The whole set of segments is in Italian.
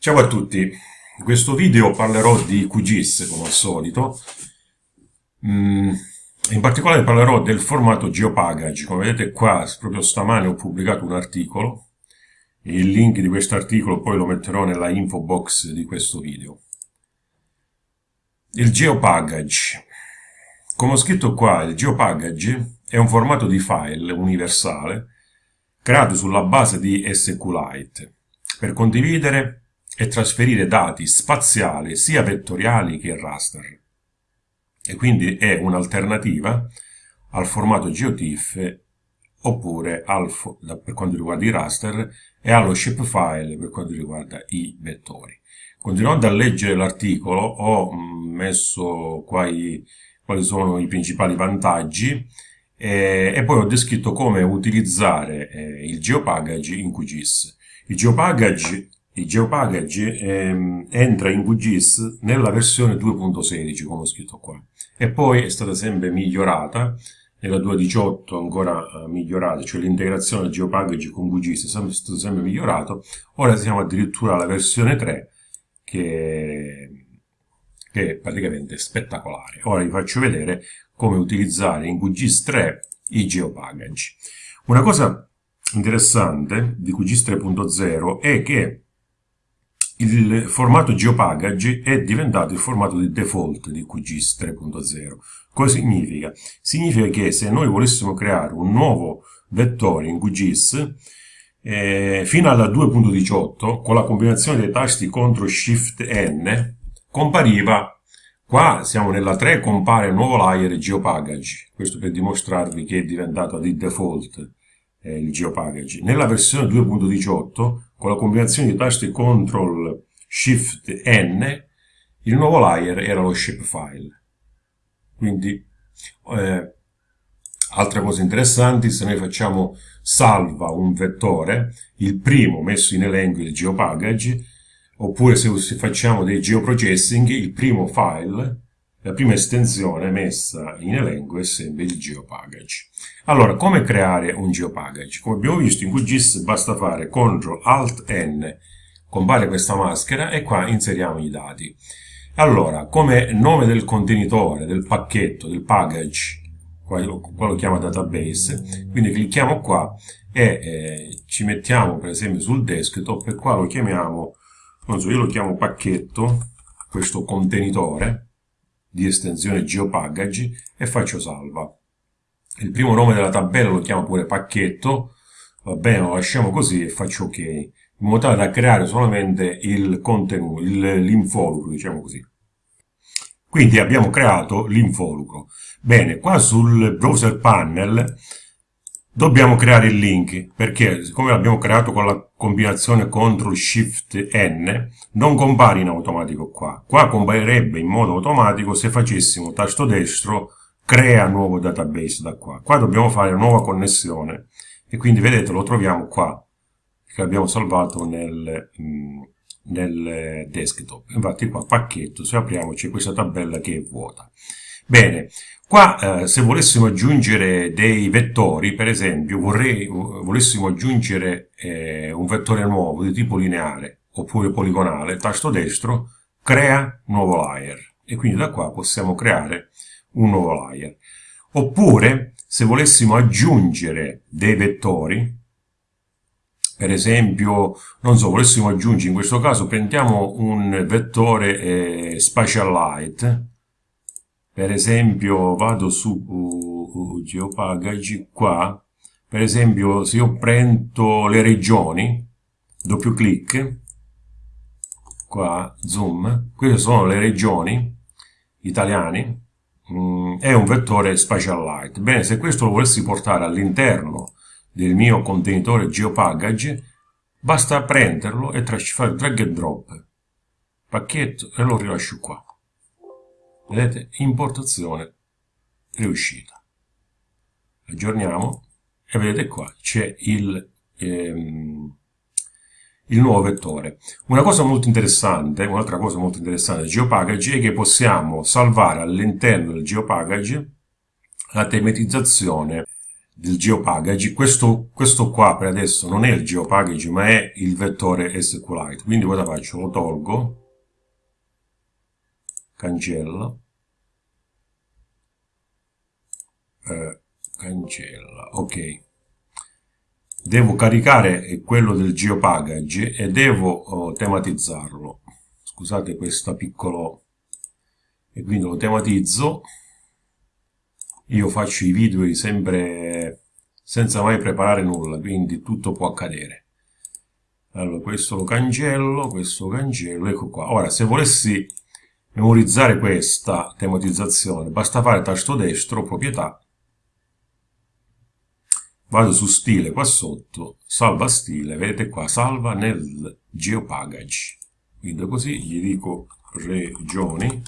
Ciao a tutti, in questo video parlerò di QGIS come al solito, mm, in particolare parlerò del formato GeoPackage, come vedete qua proprio stamane ho pubblicato un articolo, il link di questo articolo poi lo metterò nella info box di questo video. Il GeoPackage, come ho scritto qua, il GeoPackage è un formato di file universale creato sulla base di SQLite per condividere e trasferire dati spaziali sia vettoriali che raster. E quindi è un'alternativa al formato GeoTIFF oppure al, per quanto riguarda i raster e allo shapefile per quanto riguarda i vettori. Continuando a leggere l'articolo ho mm, messo qua i, quali sono i principali vantaggi eh, e poi ho descritto come utilizzare eh, il geopackage in QGIS. Il geopackage GeoPackage ehm, entra in QGIS nella versione 2.16, come ho scritto qua, e poi è stata sempre migliorata, nella 2.18 ancora uh, migliorata, cioè l'integrazione GeoPackage con QGIS è stato sempre migliorato, ora siamo addirittura alla versione 3, che, che è praticamente spettacolare. Ora vi faccio vedere come utilizzare in QGIS 3 i GeoPackage. Una cosa interessante di QGIS 3.0 è che il formato GeoPackage è diventato il formato di default di QGIS 3.0. Cosa significa? Significa che se noi volessimo creare un nuovo vettore in QGIS, eh, fino alla 2.18, con la combinazione dei tasti CTRL SHIFT N, compariva Qua siamo nella 3, compare nuovo layer GeoPackage, questo per dimostrarvi che è diventato di default eh, il GeoPackage. Nella versione 2.18, con la combinazione di tasti CTRL SHIFT N, il nuovo layer era lo shapefile. Quindi, eh, altre cose interessanti, se noi facciamo salva un vettore, il primo messo in elenco è il GeoPackage, oppure se facciamo dei geoprocessing, il primo file la prima estensione messa in elenco è sempre il geopackage. Allora, come creare un geopackage? Come abbiamo visto in QGIS basta fare CTRL ALT N, compare questa maschera e qua inseriamo i dati. Allora, come nome del contenitore, del pacchetto, del package, qua lo, chiama database, quindi clicchiamo qua e eh, ci mettiamo per esempio sul desktop e qua lo chiamiamo, non so, io lo chiamo pacchetto, questo contenitore, di estensione GeoPackage e faccio salva. Il primo nome della tabella lo chiamo pure pacchetto, va bene, lo lasciamo così e faccio ok, in modo tale da creare solamente il contenuto, l'involucro, diciamo così. Quindi abbiamo creato l'involucro. Bene, qua sul browser panel Dobbiamo creare il link perché siccome l'abbiamo creato con la combinazione CTRL SHIFT N non compare in automatico qua. Qua comparirebbe in modo automatico se facessimo tasto destro crea nuovo database da qua. Qua dobbiamo fare una nuova connessione e quindi vedete lo troviamo qua che abbiamo salvato nel, mm, nel desktop. Infatti qua pacchetto, se apriamo c'è questa tabella che è vuota. Bene, Qua, eh, se volessimo aggiungere dei vettori, per esempio, vorrei, volessimo aggiungere eh, un vettore nuovo di tipo lineare oppure poligonale, tasto destro, crea nuovo layer. E quindi da qua possiamo creare un nuovo layer. Oppure, se volessimo aggiungere dei vettori, per esempio, non so, volessimo aggiungere, in questo caso prendiamo un vettore eh, Spatial Light, per esempio vado su uh, uh, Geopackage qua, per esempio se io prendo le regioni, doppio clic, qua zoom, queste sono le regioni italiane, mm, è un vettore Spatial Light. Bene, se questo lo volessi portare all'interno del mio contenitore GeoPackage, basta prenderlo e fare drag and drop, pacchetto e lo rilascio qua. Vedete? Importazione riuscita. Aggiorniamo e vedete qua c'è il, ehm, il nuovo vettore. Una cosa molto interessante, un'altra cosa molto interessante del GeoPackage è che possiamo salvare all'interno del GeoPackage la tematizzazione del geopackage, questo, questo qua per adesso non è il geopackage ma è il vettore SQLite, quindi cosa faccio? Lo tolgo, cancello, eh, cancella, ok. Devo caricare quello del geopackage e devo oh, tematizzarlo. Scusate questo piccolo... E quindi lo tematizzo io faccio i video sempre senza mai preparare nulla, quindi tutto può accadere. Allora, questo lo cancello, questo lo cancello, ecco qua. Ora, se volessi memorizzare questa tematizzazione, basta fare tasto destro, proprietà, vado su stile qua sotto, salva stile, vedete qua, salva nel geopackage. Quindi così gli dico regioni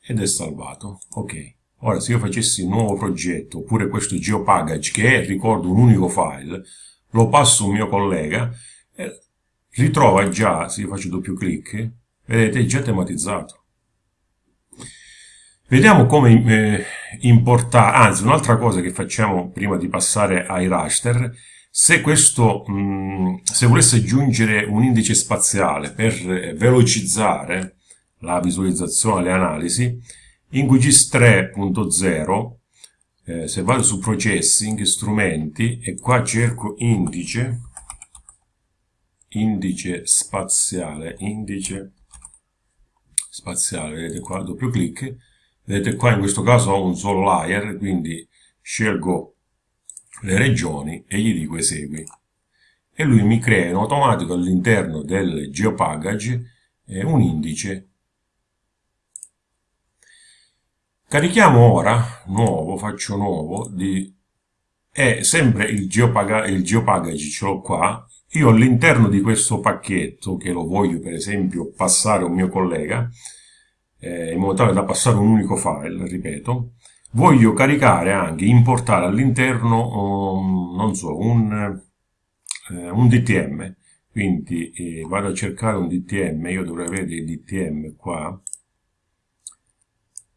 ed è salvato. Ok. Ora, se io facessi un nuovo progetto, oppure questo geopackage, che è, ricordo, un unico file, lo passo a un mio collega, e ritrova già, se io faccio doppio clic, vedete, è già tematizzato. Vediamo come eh, importare, anzi un'altra cosa che facciamo prima di passare ai raster, se questo, mh, mm, se volesse aggiungere un indice spaziale per eh, velocizzare la visualizzazione, le analisi, in QGIS 3.0, eh, se vado su processing, strumenti, e qua cerco indice, indice spaziale, indice spaziale, vedete qua, doppio clic, vedete qua in questo caso ho un solo layer, quindi scelgo le regioni e gli dico esegui. E lui mi crea in automatico all'interno del geopackage eh, un indice Carichiamo ora, nuovo, faccio nuovo, di, è sempre il, geopaga, il geopackage, ce l'ho qua, io all'interno di questo pacchetto, che lo voglio per esempio passare a un mio collega, eh, in modo tale da passare un unico file, ripeto, voglio caricare anche, importare all'interno, um, non so, un, eh, un DTM, quindi eh, vado a cercare un DTM, io dovrei avere il DTM qua,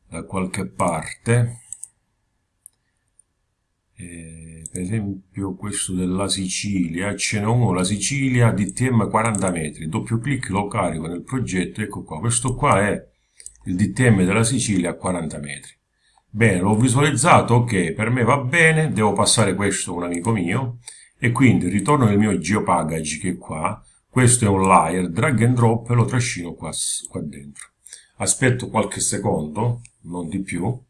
da qualche parte. Eh, per esempio questo della Sicilia. Ce n'è uno la Sicilia DTM 40 metri. Doppio clic lo carico nel progetto ecco qua. Questo qua è il DTM della Sicilia a 40 metri bene l'ho visualizzato ok per me va bene devo passare questo a un amico mio e quindi ritorno nel mio geopackage che è qua questo è un layer drag and drop e lo trascino qua, qua dentro aspetto qualche secondo non di più, in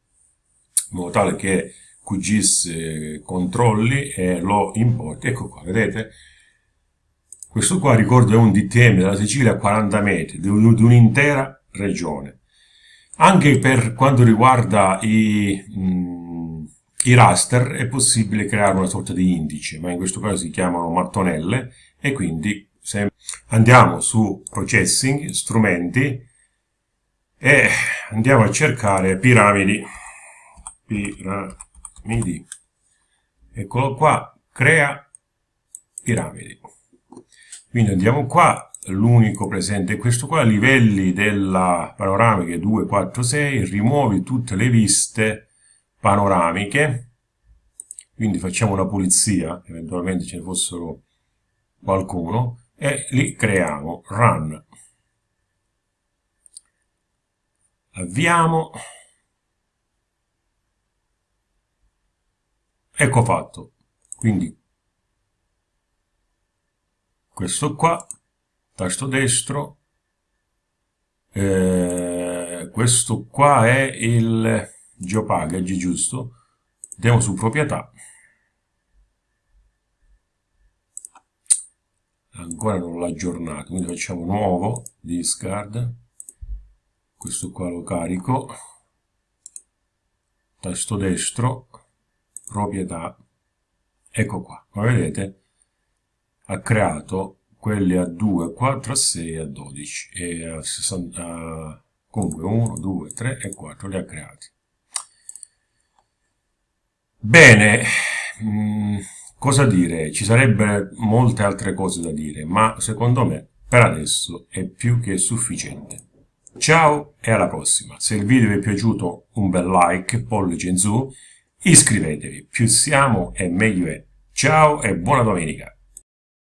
modo tale che QGIS controlli e lo importi. Ecco qua, vedete? Questo qua, ricordo, è un DTM della Sicilia a 40 metri, di un'intera regione. Anche per quanto riguarda i, mh, mm, i raster è possibile creare una sorta di indice, ma in questo caso si chiamano mattonelle e quindi andiamo su processing, strumenti, e andiamo a cercare piramidi. Piramidi. Eccolo qua crea piramidi. Quindi andiamo qua l'unico presente. È questo qua livelli della panoramica 2 4 6 rimuovi tutte le viste panoramiche. Quindi facciamo una pulizia eventualmente ce ne fossero qualcuno e li creiamo. Run. Avviamo. Ecco fatto. Quindi questo qua tasto destro. Eh, questo qua è il geopackage giusto? Andiamo su proprietà. Ancora non l'ha aggiornato quindi facciamo nuovo discard. Questo qua lo carico. Tasto destro proprietà. Ecco qua come vedete ha creato quelli a 2, 4, a 6 a 12 e a 60 comunque 1, 2, 3 e 4 li ha creati bene mm, cosa dire? ci sarebbero molte altre cose da dire ma secondo me per adesso è più che sufficiente Ciao e alla prossima. Se il video vi è piaciuto un bel like, pollice in su iscrivetevi, più siamo e meglio è. Ciao e buona domenica!